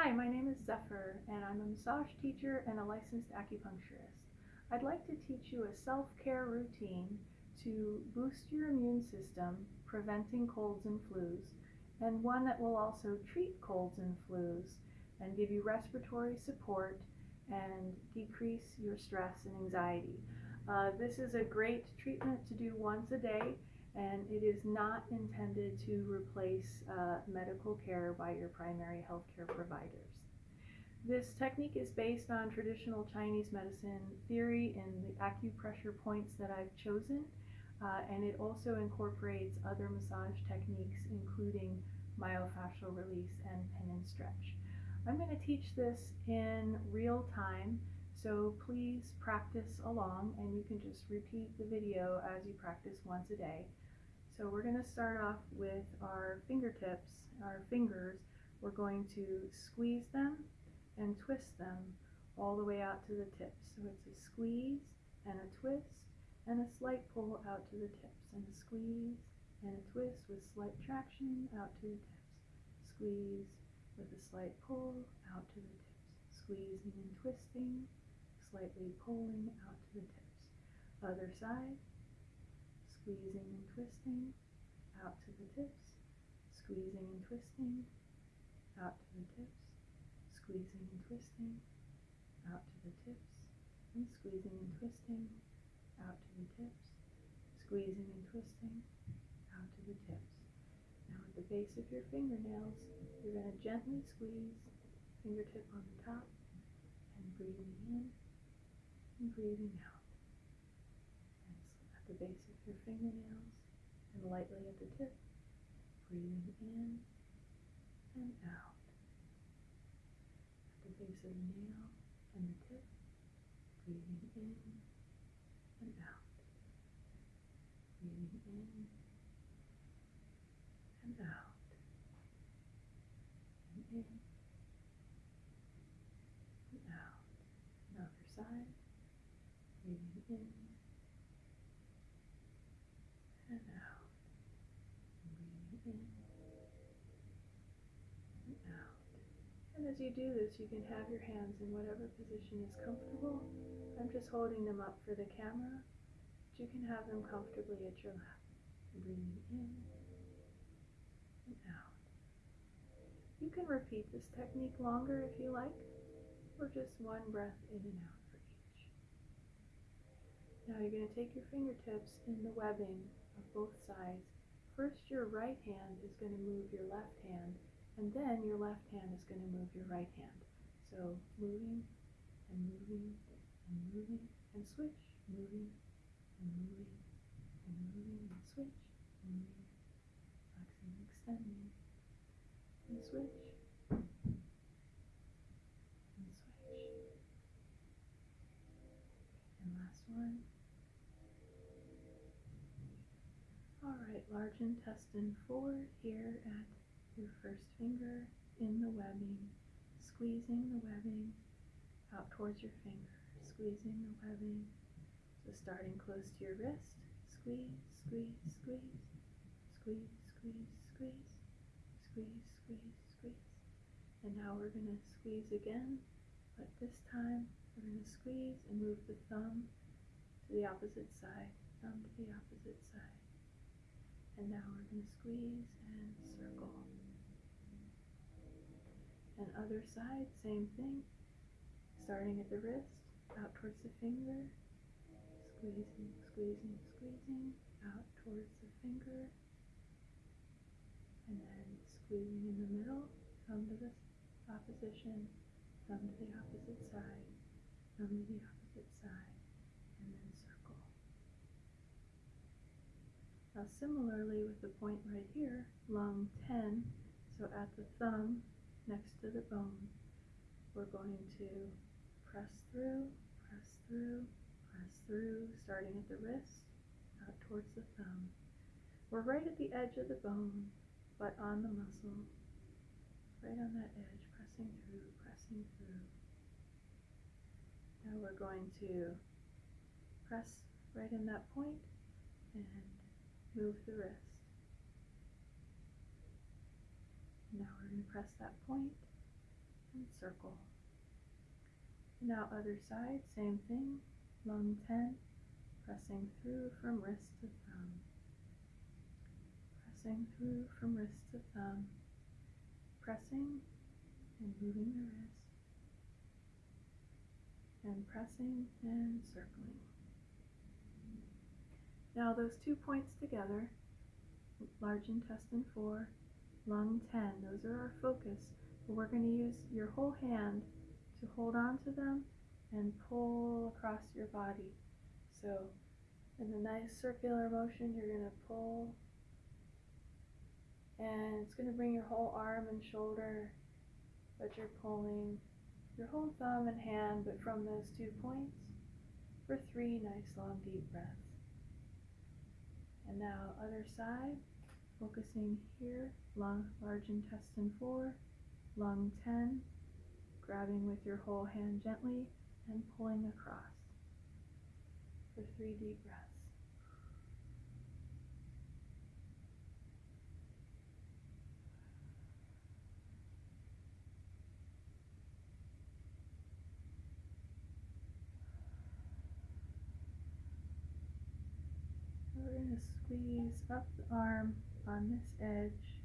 Hi, my name is Zephyr, and I'm a massage teacher and a licensed acupuncturist. I'd like to teach you a self-care routine to boost your immune system, preventing colds and flus, and one that will also treat colds and flus and give you respiratory support and decrease your stress and anxiety. Uh, this is a great treatment to do once a day and it is not intended to replace uh, medical care by your primary healthcare providers. This technique is based on traditional Chinese medicine theory and the acupressure points that I've chosen, uh, and it also incorporates other massage techniques, including myofascial release and pin and stretch. I'm going to teach this in real time, so please practice along, and you can just repeat the video as you practice once a day. So we're going to start off with our fingertips, our fingers. We're going to squeeze them and twist them all the way out to the tips. So it's a squeeze and a twist and a slight pull out to the tips and a squeeze and a twist with slight traction out to the tips. Squeeze with a slight pull out to the tips. Squeezing and twisting, slightly pulling out to the tips. Other side squeezing and twisting out to the tips, squeezing and twisting out to the tips, squeezing and twisting out to the tips, and squeezing and twisting out to the tips, squeezing and twisting out to the tips. Now at the base of your fingernails, you're going to gently squeeze, fingertip on the top, and breathing in and breathing out At the base of your fingernails and lightly at the tip, breathing in and out. At the base of the nail and the tip, breathing in and out. Breathing in and out. And in and out. Another side, breathing in and out. Breathing and out. And as you do this, you can have your hands in whatever position is comfortable. I'm just holding them up for the camera, but you can have them comfortably at your lap. Breathing in and out. You can repeat this technique longer if you like, or just one breath in and out for each. Now you're going to take your fingertips in the webbing of both sides. First, your right hand is going to move your left hand, and then your left hand is going to move your right hand. So moving and moving and moving and switch, moving and moving and moving and switch, moving, flexing, extending, and switch, and switch. And last one. Alright, large intestine forward here at your first finger in the webbing, squeezing the webbing out towards your finger, squeezing the webbing. So starting close to your wrist, squeeze, squeeze, squeeze, squeeze, squeeze, squeeze, squeeze, squeeze, squeeze. And now we're going to squeeze again, but this time we're going to squeeze and move the thumb to the opposite side, thumb to the opposite side. And now we're going to squeeze and circle. And other side, same thing. Starting at the wrist, out towards the finger, squeezing, squeezing, squeezing, out towards the finger, and then squeezing in the middle, thumb to the opposition, thumb to the opposite side, thumb to the opposite side, and then Now similarly with the point right here, lung 10, so at the thumb next to the bone, we're going to press through, press through, press through, starting at the wrist, out towards the thumb. We're right at the edge of the bone, but on the muscle, right on that edge, pressing through, pressing through. Now we're going to press right in that point and move the wrist. Now we're going to press that point and circle. Now other side, same thing, lung 10, pressing through from wrist to thumb. Pressing through from wrist to thumb. Pressing and moving the wrist. And pressing and circling. Now those two points together, large intestine 4, lung 10, those are our focus. But we're going to use your whole hand to hold on to them and pull across your body. So in a nice circular motion, you're going to pull and it's going to bring your whole arm and shoulder, but you're pulling your whole thumb and hand, but from those two points for three nice long deep breaths. And now other side, focusing here, lung, large intestine 4, lung 10, grabbing with your whole hand gently and pulling across for three deep breaths. We're going to squeeze up the arm on this edge,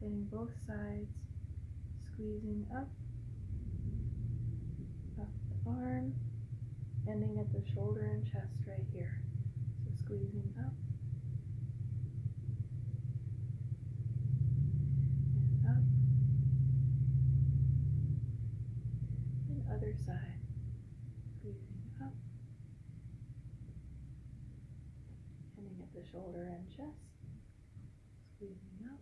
getting both sides, squeezing up up the arm, ending at the shoulder and chest right here. So squeezing up and up and other side. Squeezing up, ending at the shoulder and chest. Squeezing up.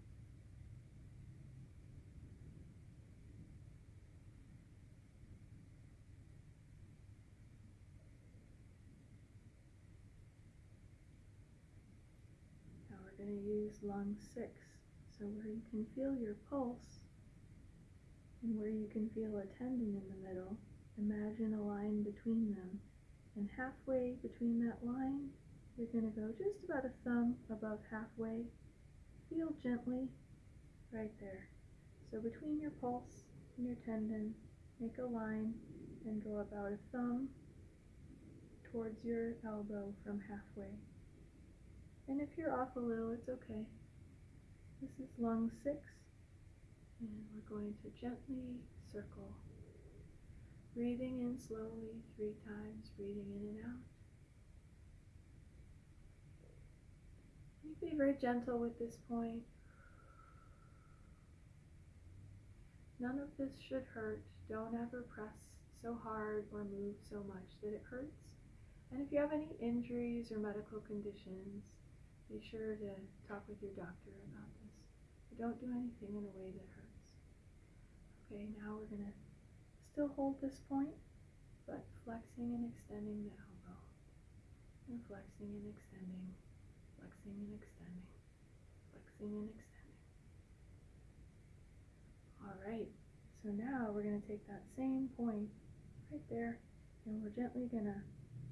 Now we're going to use lung six. So where you can feel your pulse and where you can feel a tendon in the middle, imagine a line between them. And halfway between that line, you're going to go just about a thumb above halfway. Feel gently right there. So between your pulse and your tendon, make a line and go about a thumb towards your elbow from halfway. And if you're off a little, it's okay. This is lung six, and we're going to gently circle. Breathing in slowly three times, breathing in and out. Be very gentle with this point. None of this should hurt. Don't ever press so hard or move so much that it hurts. And if you have any injuries or medical conditions, be sure to talk with your doctor about this. But don't do anything in a way that hurts. Okay, now we're going to still hold this point, but flexing and extending the elbow. And flexing and extending, flexing and extending, flexing and extending. All right, so now we're going to take that same point right there, and we're gently going to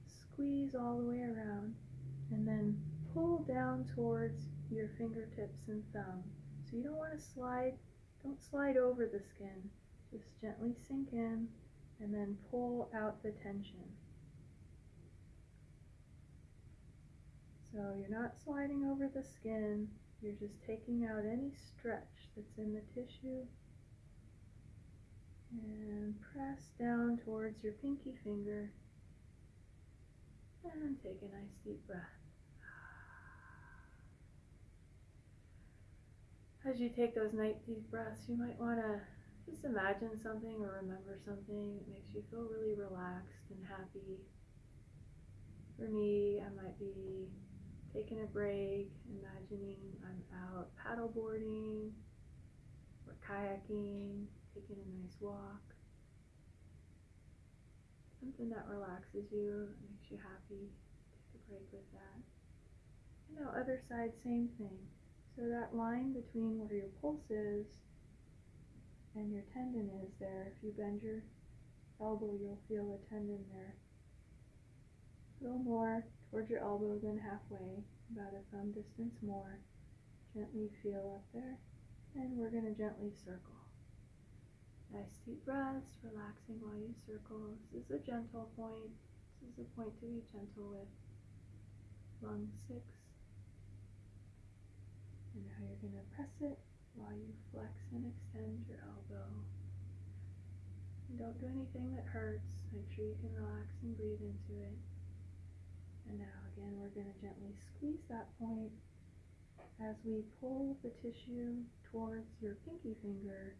squeeze all the way around, and then pull down towards your fingertips and thumb. So you don't want to slide, don't slide over the skin. Just gently sink in and then pull out the tension. So you're not sliding over the skin, you're just taking out any stretch that's in the tissue and press down towards your pinky finger and take a nice deep breath. as you take those night deep breaths, you might want to just imagine something or remember something that makes you feel really relaxed and happy. For me, I might be taking a break, imagining I'm out paddleboarding or kayaking, taking a nice walk. Something that relaxes you, makes you happy. Take a break with that. You know, other side, same thing so that line between where your pulse is and your tendon is there, if you bend your elbow, you'll feel a tendon there. A little more towards your elbow than halfway, about a thumb distance more. Gently feel up there, and we're going to gently circle. nice deep breaths, relaxing while you circle. This is a gentle point. This is a point to be gentle with. Lung six. And now you're going to press it while you flex and extend your elbow. And don't do anything that hurts. Make sure you can relax and breathe into it. And now again, we're going to gently squeeze that point as we pull the tissue towards your pinky finger.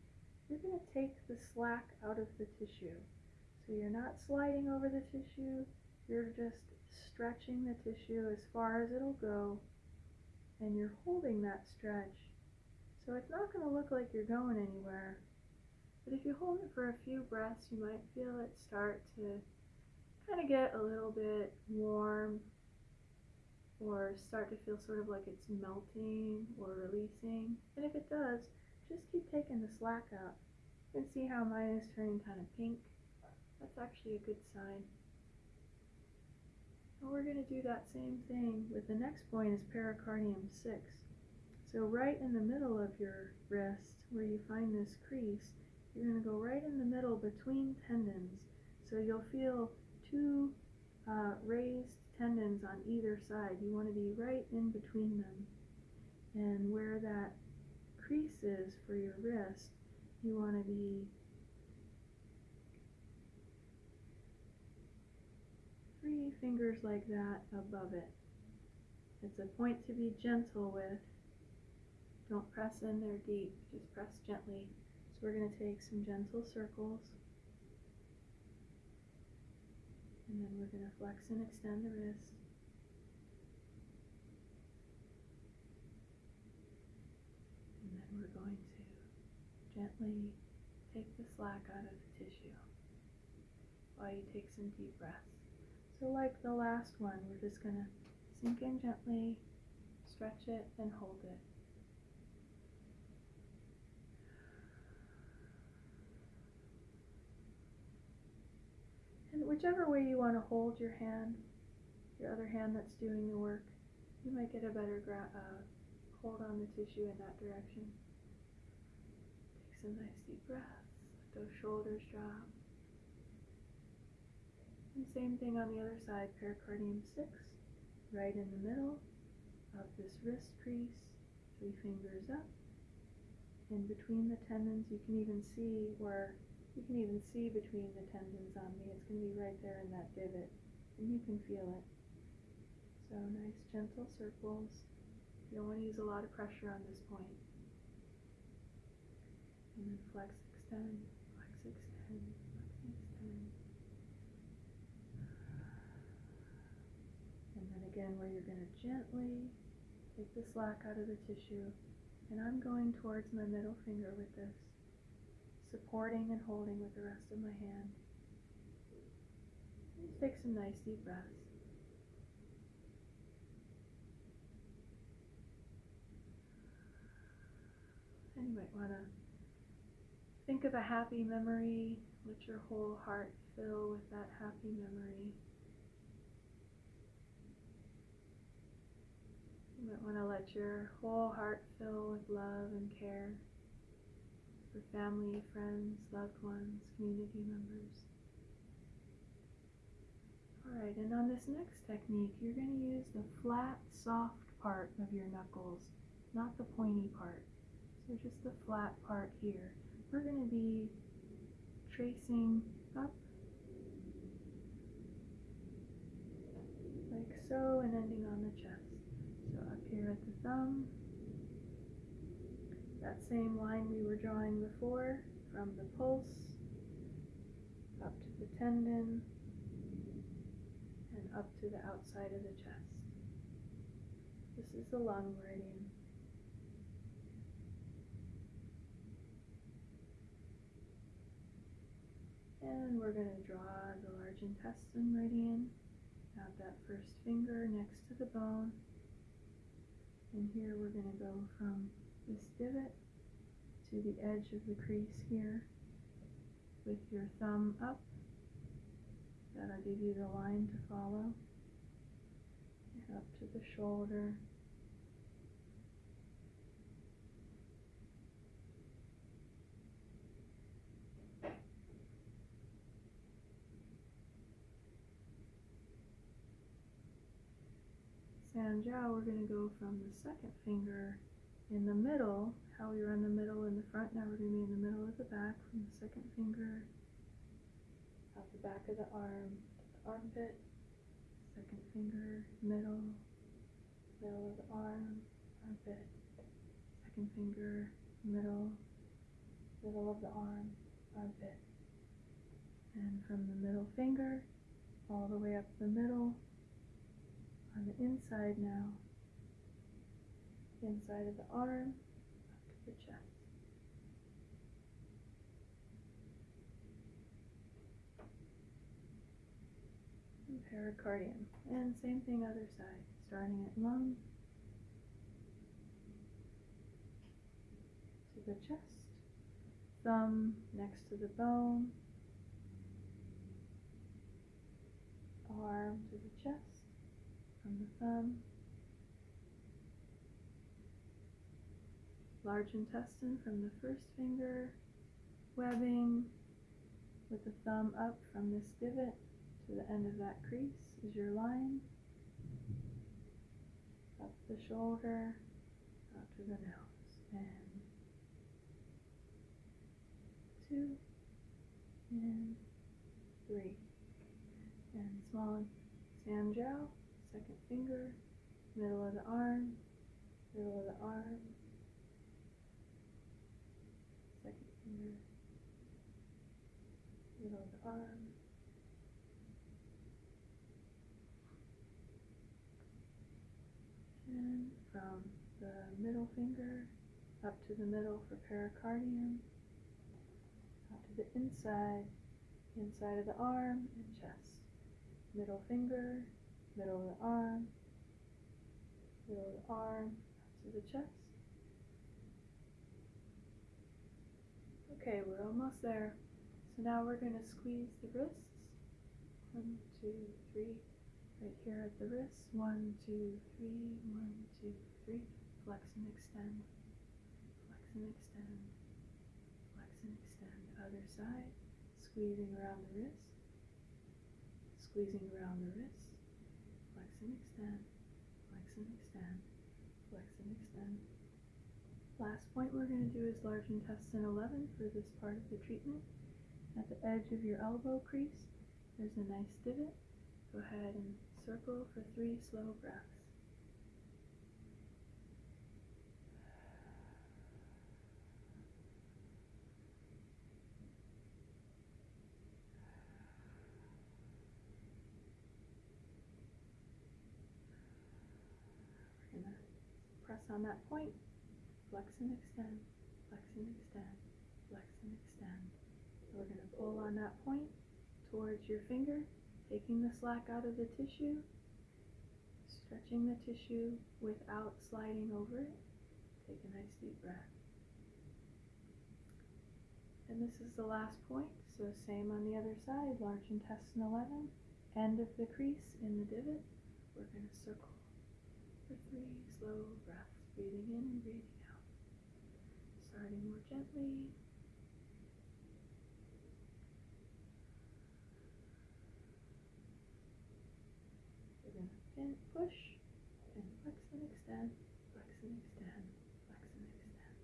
You're going to take the slack out of the tissue. So you're not sliding over the tissue, you're just stretching the tissue as far as it'll go, and you're holding that stretch. So it's not going to look like you're going anywhere. But if you hold it for a few breaths, you might feel it start to kind of get a little bit warm or start to feel sort of like it's melting or releasing. And if it does, just keep taking the slack out. You can see how mine is turning kind of pink. That's actually a good sign. And we're going to do that same thing with the next point is pericardium 6. So right in the middle of your wrist where you find this crease, you're going to go right in the middle between tendons. So you'll feel two uh, raised tendons on either side. You want to be right in between them. And where that crease is for your wrist, you want to be three fingers like that above it. It's a point to be gentle with. Don't press in there deep, just press gently. So we're going to take some gentle circles. And then we're going to flex and extend the wrist. And then we're going to gently take the slack out of the tissue while you take some deep breaths. So like the last one, we're just going to sink in gently, stretch it, and hold it. Whichever way you want to hold your hand, your other hand that's doing the work, you might get a better uh, hold on the tissue in that direction. Take some nice deep breaths, let those shoulders drop. And same thing on the other side, pericardium 6, right in the middle of this wrist crease, three fingers up. In between the tendons, you can even see where you can even see between the tendons on me. It's going to be right there in that divot, and you can feel it. So nice gentle circles. You don't want to use a lot of pressure on this point. And then flex, extend, flex, extend, flex, extend. And then again where you're going to gently take the slack out of the tissue. And I'm going towards my middle finger with this supporting and holding with the rest of my hand. Take some nice deep breaths. And you might want to think of a happy memory. Let your whole heart fill with that happy memory. You might want to let your whole heart fill with love and care for family, friends, loved ones, community members. Alright, and on this next technique, you're going to use the flat, soft part of your knuckles, not the pointy part. So just the flat part here. We're going to be tracing up like so and ending on the chest. So up here at the thumb, that same line we were drawing before from the pulse up to the tendon and up to the outside of the chest. This is the lung meridian. And we're going to draw the large intestine meridian. Have that first finger next to the bone. And here we're going to go from this divot to the edge of the crease here with your thumb up. That'll give you the line to follow. And up to the shoulder. Sanjiao, we're going to go from the second finger in the middle, how we were in the middle in the front, now we're going to be in the middle of the back from the second finger. Out the back of the arm the armpit, second finger, middle, middle of the arm, armpit, second finger, middle, middle of the arm, armpit. And from the middle finger all the way up the middle on the inside now, inside of the arm, up to the chest. And pericardium. And same thing other side, starting at lung to the chest, thumb next to the bone, arm to the chest, from the thumb, large intestine from the first finger, webbing with the thumb up from this divot to the end of that crease is your line, up the shoulder, out to the nose, and two, and three, and small Sanjiao, second finger, middle of the arm, middle of the arm, second finger, and from the middle finger up to the middle for pericardium, out to the inside, inside of the arm and chest, middle finger, middle of the arm, middle of the arm, up to the chest. Okay, we're almost there. So now we're going to squeeze the wrists. One, two, three. Right here at the wrists. One, two, three. One, two, three. Flex and extend. Flex and extend. Flex and extend. Other side. Squeezing around the wrist. Squeezing around the wrist. Flex and extend. Flex and extend. Flex and extend. Last point we're going to do is large intestine 11 for this part of the treatment. At the edge of your elbow crease, there's a nice divot. Go ahead and circle for three slow breaths. We're going to press on that point, flex and extend, flex and extend, flex and extend. So we're going to pull on that point towards your finger, taking the slack out of the tissue, stretching the tissue without sliding over it. Take a nice deep breath. And this is the last point, so same on the other side, large intestine 11, end of the crease in the divot. We're going to circle for three slow breaths, breathing in and breathing out. Starting more gently. Pin, push and flex and extend, flex and extend, flex and extend.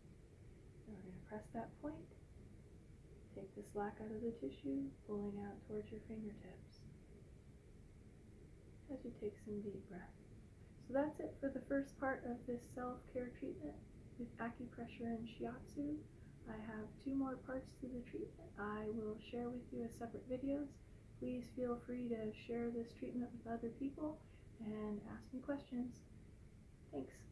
Now we're going to press that point. Take the slack out of the tissue, pulling out towards your fingertips as you take some deep breaths. So that's it for the first part of this self-care treatment with acupressure and shiatsu. I have two more parts to the treatment I will share with you as separate videos. Please feel free to share this treatment with other people and ask me questions. Thanks.